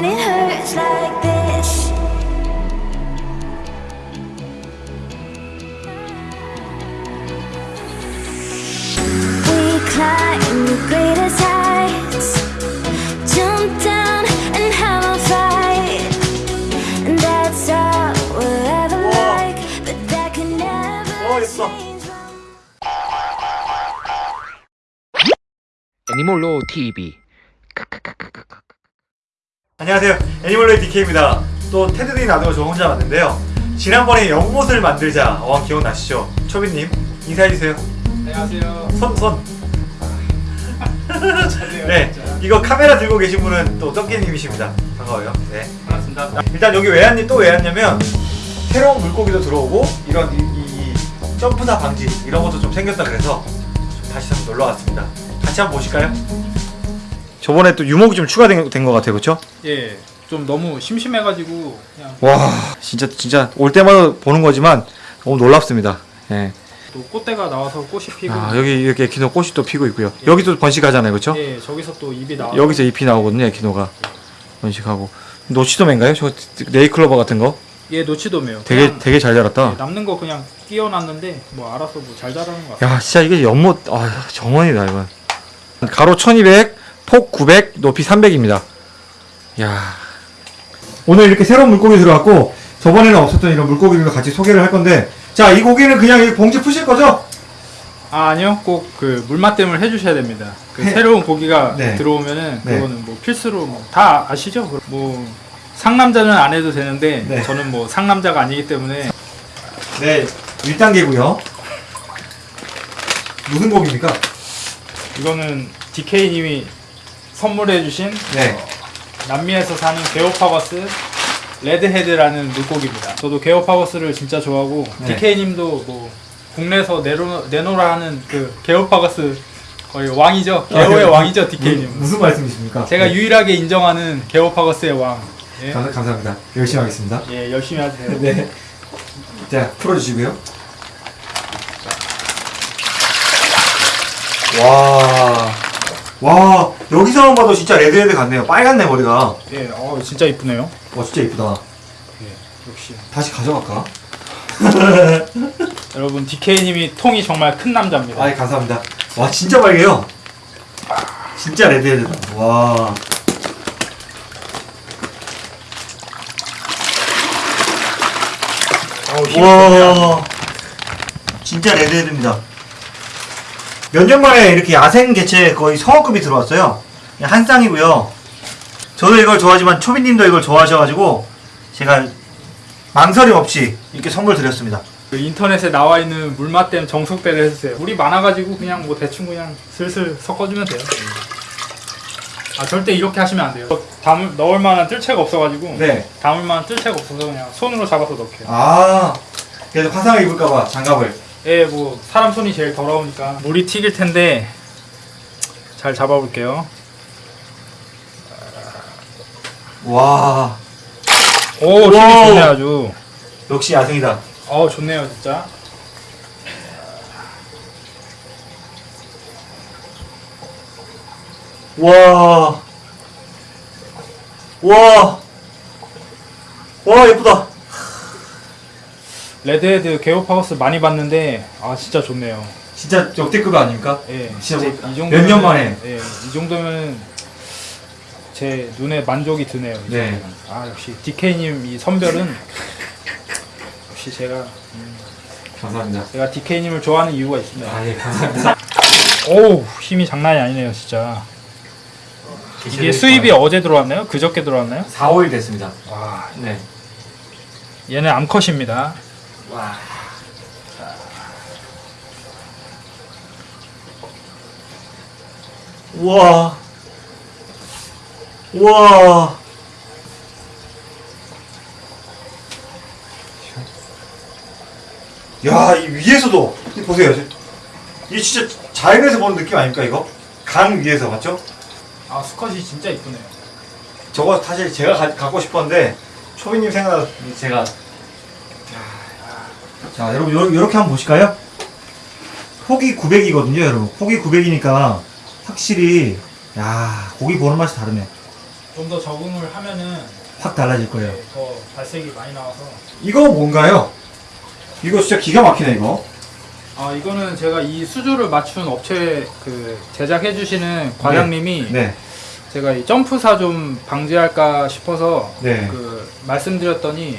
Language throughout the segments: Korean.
when it hurts like this. We climb the greatest heights Jump down and have a fight. And that's all we'll ever oh. like But that can never change Animal Law TV 안녕하세요 애니멀로의 DK입니다 또 테드디 나도 저 혼자 왔는데요 지난번에 연못을 만들자 어 기억나시죠? 초비님 인사해주세요 안녕하세요. 손 손. 잘해요, 네. 이거 카메라 들고 계신 분은 또 떡기님이십니다 반가워요 네 반갑습니다. 일단 여기 왜 왔니 또 왜 왔냐면 새로운 물고기도 들어오고 이런 이, 이- 이 점프사 방지 이런 것도 좀 생겼다 그래서 좀 다시 한번 놀러 왔습니다 같이 한번 보실까요? 저번에 또 유목이 좀 추가된 것 같아요 그렇죠? 예, 좀 너무 심심해가지고 그냥 와 진짜 진짜 올 때마다 보는 거지만 너무 놀랍습니다. 예. 또 꽃대가 나와서 꽃이 피고. 아 여기 이렇게 에키노 꽃이 또 피고 있고요. 여기도 번식하잖아요, 그렇죠? 예, 저기서 또 입이 나와. 여기서 잎이 나오거든요, 에키노가 번식하고. 노치도맨가요? 저 네이클로버 같은 거? 예, 노치도매요. 되게 되게 잘 자랐다. 예, 남는 거 그냥 끼워놨는데 뭐 알아서 뭐 잘 자라는 것 같아요. 야 진짜 이게 연못 아 정원이다 이건. 가로 1200, 폭 900, 높이 300입니다. 야 오늘 이렇게 새로운 물고기 들어왔고 저번에는 없었던 이런 물고기들도 같이 소개를 할 건데 자 이 고기는 그냥 이 봉지 푸실 거죠? 아 아니요, 꼭 그 물맛댐을 해주셔야 됩니다. 그 해- 새로운 고기가 네. 들어오면은 네. 그거는 뭐 필수로 뭐 다 아시죠? 뭐 상남자는 안 해도 되는데 네. 저는 뭐 상남자가 아니기 때문에 네, 1단계고요. 무슨 고기입니까? 이거는 DK님이 선물해주신 네. 남미에서 사는 게오파거스 레드헤드라는 물고기입니다. 저도 게오파거스를 진짜 좋아하고 네. DK님도 뭐 국내에서 내로, 내놓으라 하는 그 게오파거스 거의 왕이죠. 게오의 네. 왕이죠, DK님. 무, 슨 말씀이십니까? 제가 네. 유일하게 인정하는 게오파거스의 왕. 예, 감, 감사합니다. 열심히 하겠습니다. 예 열심히 하세요. 네. 자, 풀어주시고요. 와. 와, 여기서만 봐도 진짜 red head 같네요. 빨갛네, 머리가. 예, 어 진짜 이쁘네요. 와, 진짜 이쁘다. 예, 역시 다시 가져갈까? 여러분 DK님이 통이 정말 큰 남자입니다. 아이, 감사합니다. 와, 진짜 빨개요. 진짜 레드헤드다. 와. 어우, 힘이 좋네요. 와 진짜 레드헤드입니다 몇 년 만에 이렇게 야생 개체 거의 성어급이 들어왔어요 한 쌍이고요 저도 이걸 좋아하지만 초비님도 이걸 좋아하셔가지고 제가 망설임 없이 이렇게 선물 드렸습니다 그 인터넷에 나와 있는 물맛댐 정속배를 해주세요. 물이 많아가지고 그냥 뭐 대충 그냥 슬슬 섞어주면 돼요. 아 절대 이렇게 하시면 안 돼요. 담을 넣을 만한 뜰채가 없어가지고 네. 담을 만한 뜰채가 없어서 그냥 손으로 잡아서 넣게요. 아 그래서 화상을 입을까봐 장갑을 예, 뭐 사람 손이 제일 더러우니까 물이 튀길 텐데 잘 잡아볼게요. 와 오 힘이. 좋네 아주. 역시 야생이다 어 좋네요 진짜. 와. 와. 와, 예쁘다. red head Geophagus 많이 봤는데 아 진짜 좋네요. 진짜 역대급 아닙니까? 예, 진짜 뭐이 정도 몇년 만에. 예, 이 정도면 제 눈에 만족이 드네요. 이 네. 정도면. 아 역시 DK님 이 선별은 역시 제가 음, 감사합니다. 제가 DK님을 좋아하는 이유가 있습니다. 아, 예, 감사합니다. 오우 힘이 장난이 아니네요 진짜. 이게 수입이 어제 들어왔나요? 그저께 들어왔나요? 4, 5일 됐습니다. 와 네. 얘는 암컷입니다. 와. 우와. 우와. 야, 이 위에서도 이 보세요. 이 진짜 자연에서 보는 느낌 아닙니까 이거? 강 위에서 맞죠? 아 수컷이 진짜 이쁘네요. 저거 사실 제가 가- 갖고 싶었는데 초비님 생각나서 제가 자 여러분 요, 요렇게 한번 보실까요? 폭이 900이거든요 여러분 폭이 900이니까 확실히 야 고기 보는 맛이 다르네 좀 더 적응을 하면은 확 달라질 거예요. 예, 더 발색이 많이 나와서 이거 뭔가요? 이거 진짜 기가 막히네 이거. 아 이거는 제가 이 수조를 맞춘 업체 그 제작해 주시는 과장님이 네. 제가 이 점프사 좀 방지할까 싶어서 네. 그 말씀드렸더니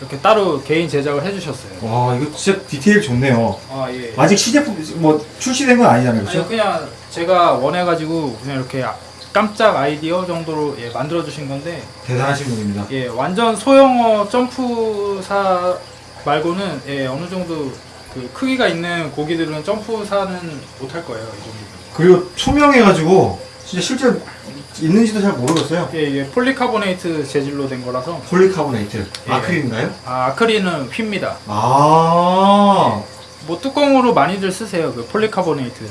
이렇게 따로 개인 제작을 해주셨어요. 와 이거 진짜 디테일 좋네요. 아 예. 아직 시제품 뭐 출시된 건 아니잖아요, 아니 그렇죠? 그냥 제가 원해가지고 그냥 이렇게 아- 깜짝 아이디어 정도로 예, 만들어 주신 건데 대단하신 분입니다. 예 완전 소형어 점프사 말고는 예 어느 정도 그 크기가 있는 고기들은 점프사는 못할 거예요 이 정도. 그리고 투명해가지고 진짜 실제 있는지도 잘 모르겠어요. 예 이게 폴리카보네이트 재질로 된 거라서 폴리카보네이트 예. 아크릴인가요? 아 아크릴은 휩니다. 아뭐 뚜껑으로 많이들 쓰세요 그 폴리카보네이트.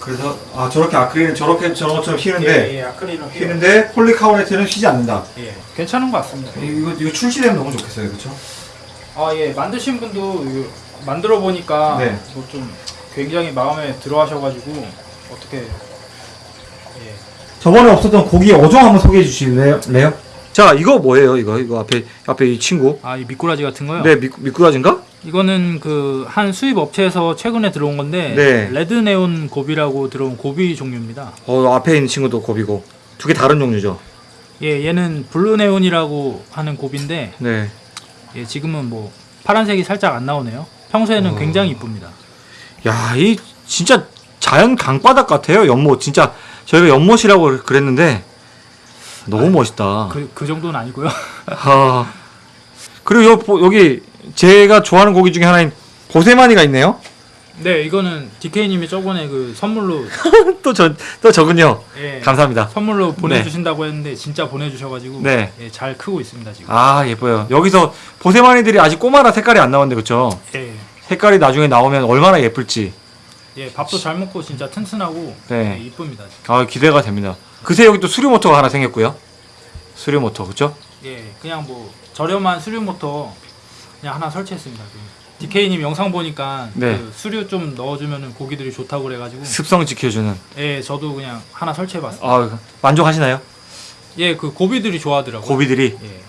그래서 아 저렇게 아크릴은 저렇게 저런 것처럼 휘는데 예, 예 아크릴은 휘. 휘는데 폴리카보네이트는 휘지 않는다. 예 괜찮은 것 같습니다. 이거 이거 출시되면 너무 좋겠어요, 그렇죠? 아 예 만드신 분도 만들어 보니까 네. 뭐 좀 굉장히 마음에 들어 하셔 가지고 어떻게 예. 저번에 없었던 고기 어종 한번 소개해 주실래요? 자 이거 뭐예요? 이거 이거 앞에 앞에 이 친구. 아 이 미꾸라지 같은 거요? 네 미, 미꾸라지인가? 이거는 그 한 수입 업체에서 최근에 들어온 건데 네. red neon goby라고 들어온 goby 종류입니다. 어 앞에 있는 친구도 goby고 두 개 다른 종류죠. 예 얘는 blue neon이라고 하는 goby인데 네. 예 지금은 뭐 파란색이 살짝 안 나오네요. 평소에는 어. 굉장히 이쁩니다. 야, 이 진짜 자연 강바닥 같아요. 연못 진짜 저희가 연못이라고 그랬는데 너무 멋있다. 그, 그 정도는 아니고요. 하. 그리고 요, 보- 여기 제가 좋아하는 고기 중에 하나인 보세마니가 있네요. 네 이거는 DK님이 저번에 그 선물로 또 저, 또 저군요. 예, 감사합니다. 선물로 보내주신다고 했는데 진짜 보내주셔가지고 네. 예, 잘 크고 있습니다 지금. 아, 예뻐요. 여기서 보세마니들이 아직 꼬마라 색깔이 안 나왔는데, 그쵸? 예, 색깔이 나중에 나오면 얼마나 예쁠지. 예 밥도 잘 먹고 진짜 튼튼하고 네. 예, 이쁩니다. 아, 기대가 됩니다. 그새 여기 또 수류 모터가 하나 생겼고요. 수류 모터, 그쵸? 예, 그냥 뭐 저렴한 수류 모터 그냥 하나 설치했습니다. 그 DK님 영상 보니까 네. 그 수류 좀 넣어주면은 고기들이 좋다고 그래가지고 습성 지켜주는. 예, 저도 그냥 하나 설치해봤어요. 아, 만족하시나요? 예, 그 고비들이 좋아하더라고요. 고비들이. 예,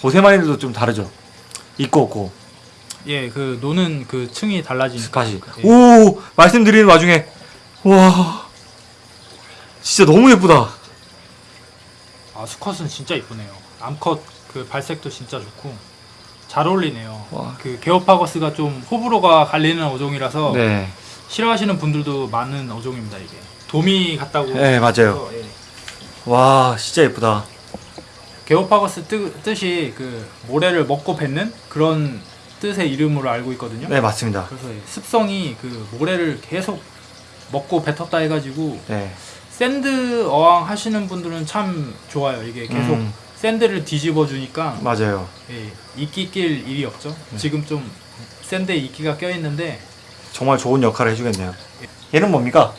보세마니들도 좀 다르죠. 있고 없고 예, 그 노는 그 층이 달라지니까. 스팟이. 예. 오 말씀드리는 와중에 와 진짜 너무 예쁘다. 아 수컷은 진짜 이쁘네요. 암컷 그 발색도 진짜 좋고 잘 어울리네요. 와. 그 게오파거스가 좀 호불호가 갈리는 어종이라서 네, 싫어하시는 분들도 많은 어종입니다 이게. 도미 같다고. 네 맞아요. 예. 와 진짜 예쁘다. 게오파거스 뜻, 뜻이 그 모래를 먹고 뱉는 그런 뜻의 이름으로 알고 있거든요. 네 맞습니다. 그래서 이 습성이 그 모래를 계속 먹고 뱉었다 해가지고 네. sand 어항 하시는 분들은 참 좋아요. 이게 계속 음, sand를 뒤집어 주니까 맞아요. 예, 이끼 낄 일이 없죠. 네. 지금 좀 sand에 이끼가 껴 있는데 정말 좋은 역할을 해주겠네요. 얘는 뭡니까?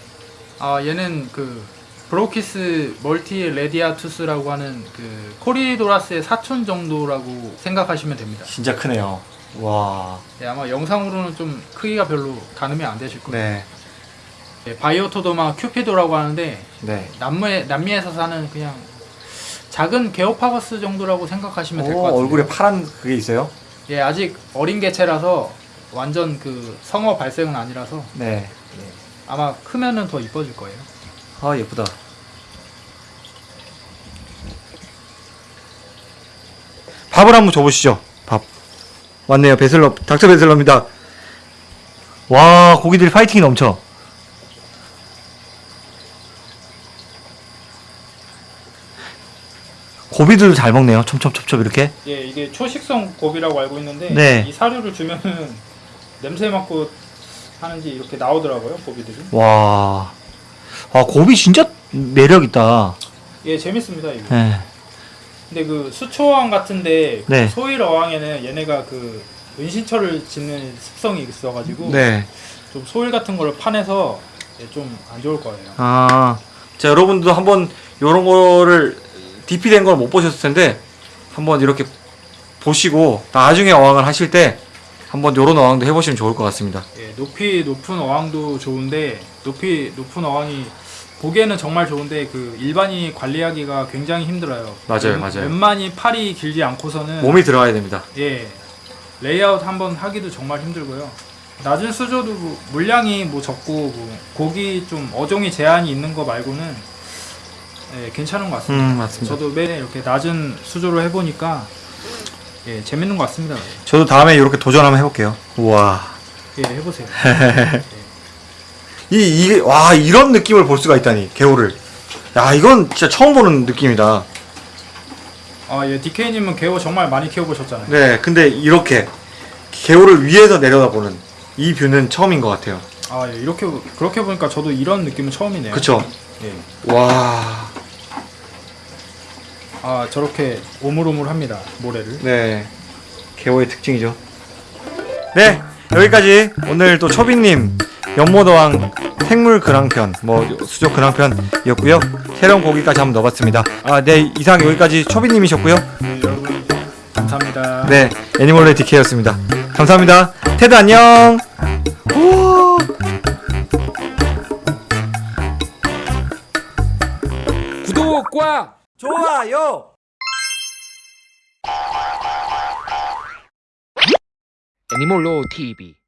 아 얘는 그 Brochis multiradiatus라고 하는 그 Corydoras의 사촌 정도라고 생각하시면 됩니다. 진짜 크네요. 와. 예, 아마 영상으로는 좀 크기가 별로 가늠이 안 되실 거예요. 네. 예, 바이오토도마 큐피도라고 하는데 네. 남미에, 남미에서 사는 그냥 작은 게오파거스 정도라고 생각하시면 될것 오, 같아요. 얼굴에 파란 그게 있어요? 예, 아직 어린 개체라서 완전 그 성어 발색은 아니라서 네. 아마 크면은 더 이뻐질 거예요. 아 예쁘다. 밥을 한번 줘보시죠. 밥. 왔네요. 베슬러, 닥터 베슬러입니다. 와, 고기들이 파이팅이 넘쳐. 고비들도 잘 먹네요. 촘촘촘촘 이렇게. 예, 이게 초식성 고비라고 알고 있는데 네. 이 사료를 주면은 냄새 맡고 하는지 이렇게 나오더라고요, 고비들이. 와. 와, 고비 진짜 매력 있다. 예, 재밌습니다, 이거. 네. 근데 그 수초어항 같은데 그 네. 소일 어항에는 얘네가 그 은신처를 짓는 습성이 있어가지고 네. 좀 소일 같은 거를 파내서 예, 좀안 좋을 거예요. 아, 자 여러분도 한번 요런 거를 DP 된 걸 못 보셨을 텐데 한번 이렇게 보시고 나중에 어항을 하실 때 한번 요런 어항도 해보시면 좋을 것 같습니다. 예, 높이 높은 어항도 좋은데 높이 높은 어항이 보기에는 정말 좋은데 그 일반인이 관리하기가 굉장히 힘들어요. 맞아요, 웬- 맞아요. 웬만히 팔이 길지 않고서는 몸이 들어가야 됩니다. 예 레이아웃 한번 하기도 정말 힘들고요. 낮은 수조도 뭐 물량이 뭐 적고 뭐 고기 좀 어종이 제한이 있는 거 말고는 예, 괜찮은 것 같습니다. 음 맞습니다. 저도 매일 이렇게 낮은 수조로 해보니까 예, 재밌는 것 같습니다. 저도 다음에 이렇게 도전 한번 해볼게요. 우와. 예, 해보세요. 이, 이게, 와, 이런 느낌을 볼 수가 있다니, 개호를. 야, 이건 진짜 처음 보는 느낌이다. 아, 예, DK님은 개호 정말 많이 키워보셨잖아요. 네, 근데 이렇게, 개호를 위에서 내려다보는 이 뷰는 처음인 것 같아요. 아, 예, 이렇게 그렇게 보니까 저도 이런 느낌은 처음이네요. 그쵸? 예. 와, 아, 저렇게 오물오물합니다. 모래를. 네. 개호의 특징이죠. 네, 여기까지 오늘 또 초비님 연모도왕 생물 근황편, 뭐 수족 근황편이었고요. 새로운 고기까지 한번 넣어봤습니다. 아, 네, 이상 여기까지 초비님이셨고요. 네, 여러분 감사합니다. 네, 애니멀의 DK였습니다. 감사합니다. 테드 안녕. 우와. 구독과 좋아요. 애니몰로 TV